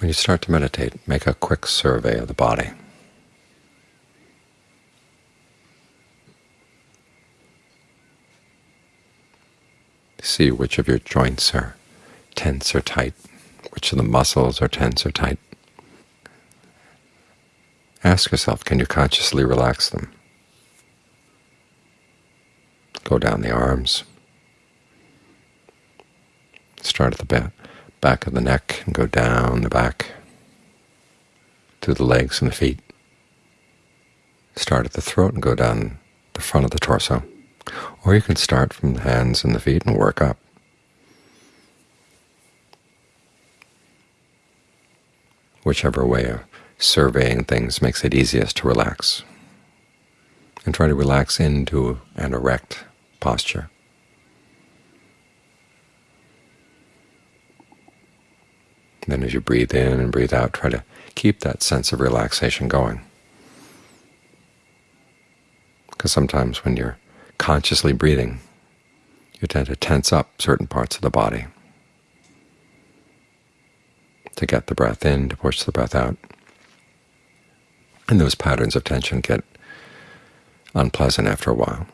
When you start to meditate, make a quick survey of the body. See which of your joints are tense or tight, which of the muscles are tense or tight. Ask yourself, can you consciously relax them? Go down the arms. Start at the back of the neck and go down the back to the legs and the feet. Start at the throat and go down the front of the torso. Or you can start from the hands and the feet and work up. Whichever way of surveying things makes it easiest to relax. And try to relax into an erect posture. Then as you breathe in and breathe out, try to keep that sense of relaxation going. Because sometimes when you're consciously breathing, you tend to tense up certain parts of the body to get the breath in, to push the breath out. And those patterns of tension get unpleasant after a while.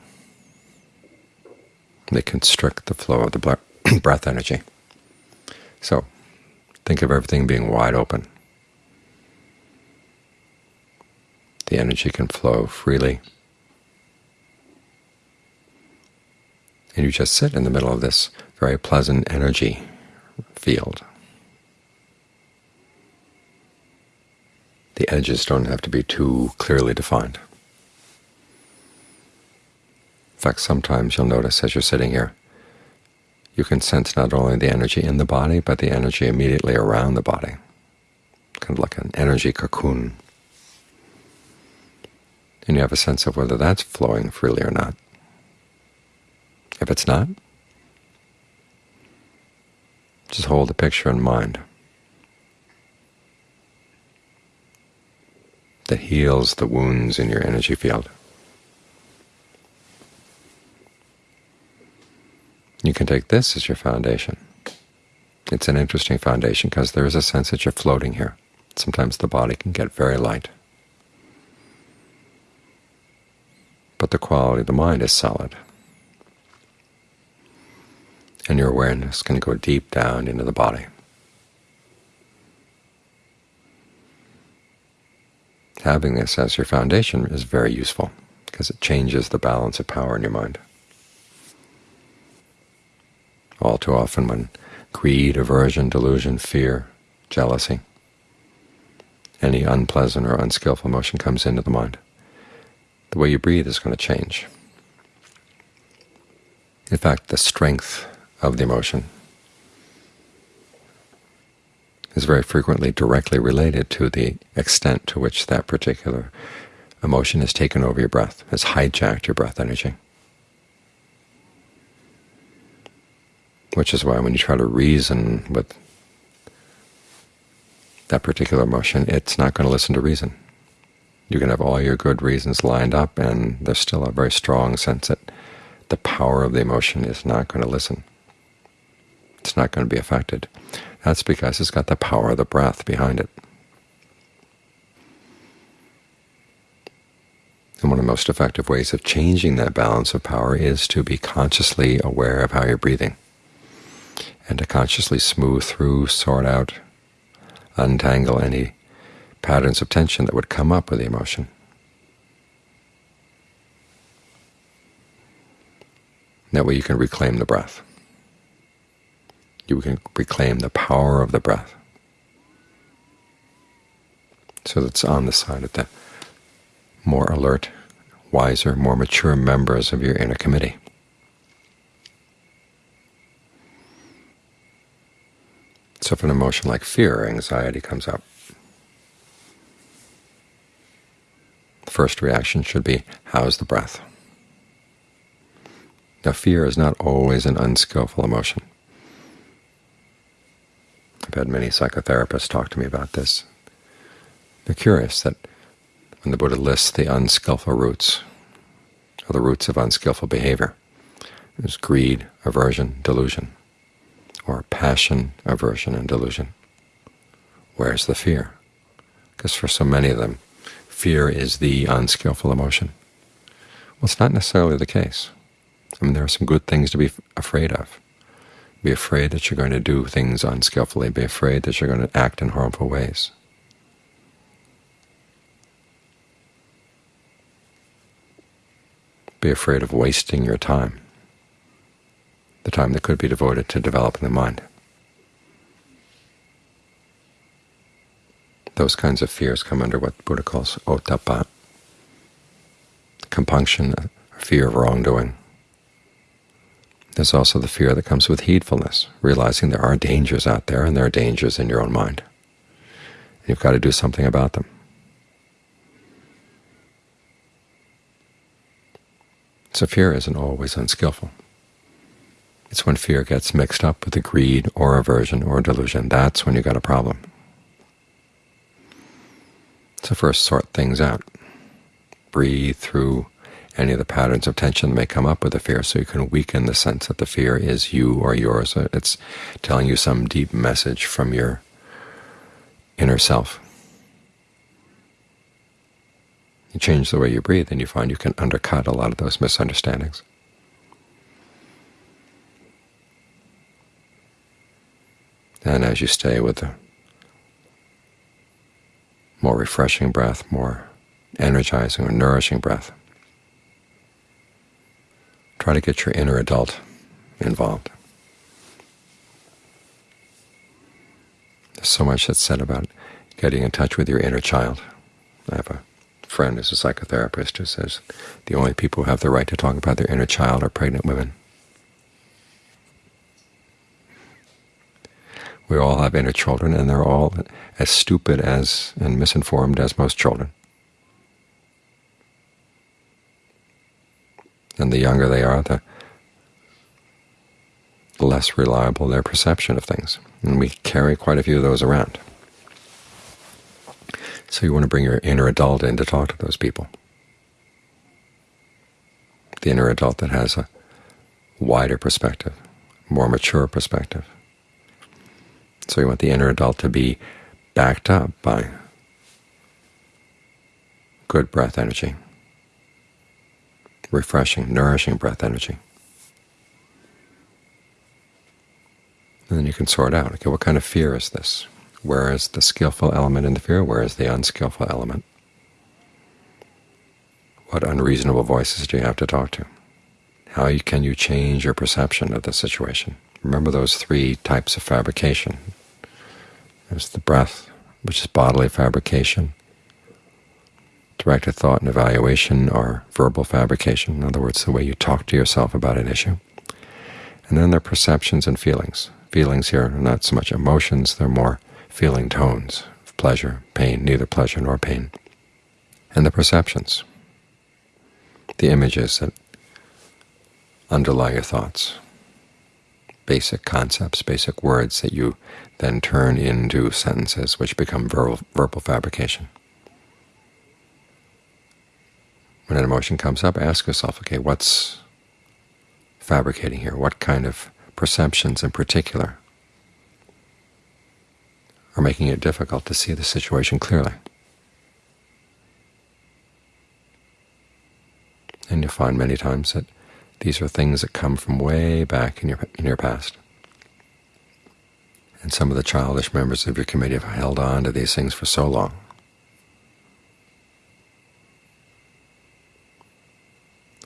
They constrict the flow of the breath energy. So think of everything being wide open. The energy can flow freely. And you just sit in the middle of this very pleasant energy field. The edges don't have to be too clearly defined. In fact, sometimes you'll notice as you're sitting here, you can sense not only the energy in the body, but the energy immediately around the body, kind of like an energy cocoon. And you have a sense of whether that's flowing freely or not. If it's not, just hold the picture in mind. that heals the wounds in your energy field. You can take this as your foundation. It's an interesting foundation because there is a sense that you're floating here. Sometimes the body can get very light. But the quality of the mind is solid. And your awareness can go deep down into the body. having this as your foundation is very useful because it changes the balance of power in your mind. All too often when greed, aversion, delusion, fear, jealousy, any unpleasant or unskillful emotion comes into the mind, the way you breathe is going to change. In fact, the strength of the emotion is very frequently directly related to the extent to which that particular emotion has taken over your breath, has hijacked your breath energy. Which is why when you try to reason with that particular emotion, it's not going to listen to reason. You can have all your good reasons lined up, and there's still a very strong sense that the power of the emotion is not going to listen. It's not going to be affected. That's because it's got the power of the breath behind it. And one of the most effective ways of changing that balance of power is to be consciously aware of how you're breathing, and to consciously smooth through, sort out, untangle any patterns of tension that would come up with the emotion. That way you can reclaim the breath you can reclaim the power of the breath. So that's on the side of the more alert, wiser, more mature members of your inner committee. So if an emotion like fear or anxiety comes up, the first reaction should be, how's the breath? Now fear is not always an unskillful emotion. I've had many psychotherapists talk to me about this. They're curious that when the Buddha lists the unskillful roots, or the roots of unskillful behavior, there's greed, aversion, delusion, or passion, aversion, and delusion. Where's the fear? Because for so many of them, fear is the unskillful emotion. Well, it's not necessarily the case. I mean, there are some good things to be afraid of. Be afraid that you're going to do things unskillfully. Be afraid that you're going to act in harmful ways. Be afraid of wasting your time, the time that could be devoted to developing the mind. Those kinds of fears come under what Buddha calls ottappa, compunction, fear of wrongdoing. There's also the fear that comes with heedfulness, realizing there are dangers out there and there are dangers in your own mind. And you've got to do something about them. So fear isn't always unskillful. It's when fear gets mixed up with a greed or aversion or delusion, that's when you've got a problem. So first sort things out. Breathe through any of the patterns of tension that may come up with the fear so you can weaken the sense that the fear is you or yours. It's telling you some deep message from your inner self. You change the way you breathe and you find you can undercut a lot of those misunderstandings. And as you stay with the more refreshing breath, more energizing or nourishing breath. Try to get your inner adult involved. There's so much that's said about getting in touch with your inner child. I have a friend who's a psychotherapist who says the only people who have the right to talk about their inner child are pregnant women. We all have inner children, and they're all as stupid as and misinformed as most children. And the younger they are, the less reliable their perception of things. And we carry quite a few of those around. So you want to bring your inner adult in to talk to those people. The inner adult that has a wider perspective, more mature perspective. So you want the inner adult to be backed up by good breath energy, refreshing, nourishing breath energy. And then you can sort out, okay, what kind of fear is this? Where is the skillful element in the fear? Where is the unskillful element? What unreasonable voices do you have to talk to? How can you change your perception of the situation? Remember those three types of fabrication. There's the breath, which is bodily fabrication. Directed thought and evaluation are verbal fabrication, in other words, the way you talk to yourself about an issue. And then there are perceptions and feelings. Feelings here are not so much emotions, they're more feeling tones of pleasure, pain, neither pleasure nor pain. And the perceptions, the images that underlie your thoughts basic concepts, basic words that you then turn into sentences which become verbal, verbal fabrication. When an emotion comes up, ask yourself, okay, what's fabricating here? What kind of perceptions in particular are making it difficult to see the situation clearly? And you'll find many times that these are things that come from way back in your, in your past. And some of the childish members of your committee have held on to these things for so long.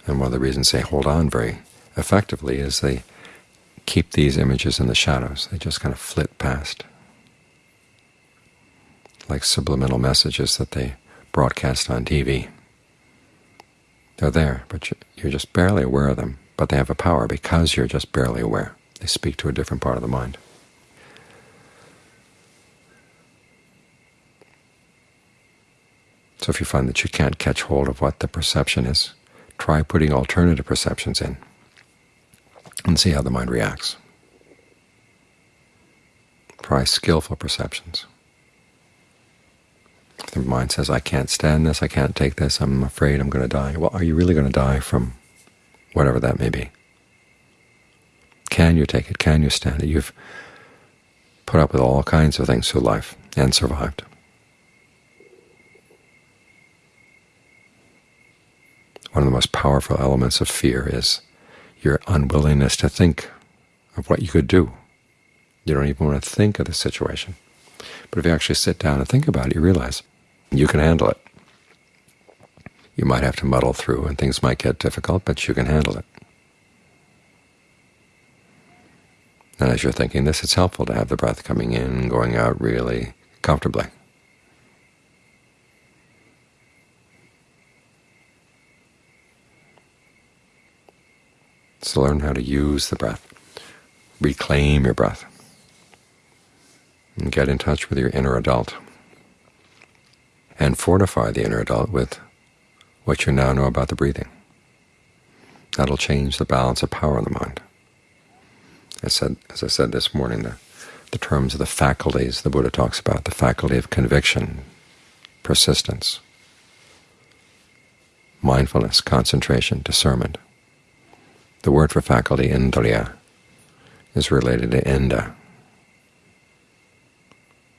And one of the reasons they hold on very effectively is they keep these images in the shadows. They just kind of flit past, like subliminal messages that they broadcast on TV. They're there, but you're just barely aware of them. But they have a power because you're just barely aware. They speak to a different part of the mind. So if you find that you can't catch hold of what the perception is, try putting alternative perceptions in and see how the mind reacts. Try skillful perceptions. The mind says, I can't stand this, I can't take this, I'm afraid I'm going to die. Well, are you really going to die from whatever that may be? Can you take it? Can you stand it? You've put up with all kinds of things through life. and survived. One of the most powerful elements of fear is your unwillingness to think of what you could do. You don't even want to think of the situation. But if you actually sit down and think about it, you realize you can handle it. You might have to muddle through, and things might get difficult, but you can handle it. And as you're thinking this, it's helpful to have the breath coming in and going out really comfortably. So learn how to use the breath. Reclaim your breath. And get in touch with your inner adult. And fortify the inner adult with what you now know about the breathing. That'll change the balance of power in the mind. Said, as I said this morning, the, the terms of the faculties the Buddha talks about, the faculty of conviction, persistence, mindfulness, concentration, discernment. The word for faculty, indriya, is related to Inda,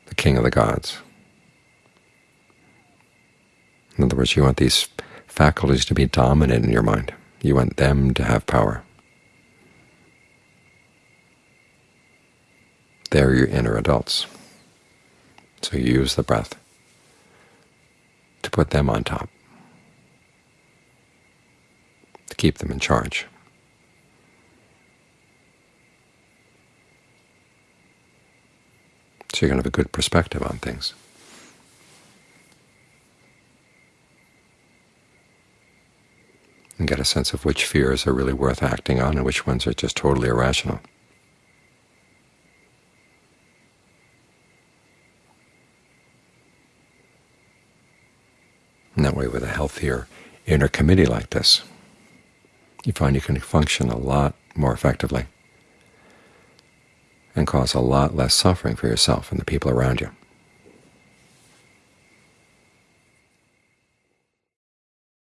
the king of the gods. In other words, you want these faculties to be dominant in your mind. You want them to have power. They're your inner adults. So you use the breath to put them on top, to keep them in charge. So you're going to have a good perspective on things. And get a sense of which fears are really worth acting on and which ones are just totally irrational. And that way, with a healthier inner committee like this, you find you can function a lot more effectively and cause a lot less suffering for yourself and the people around you.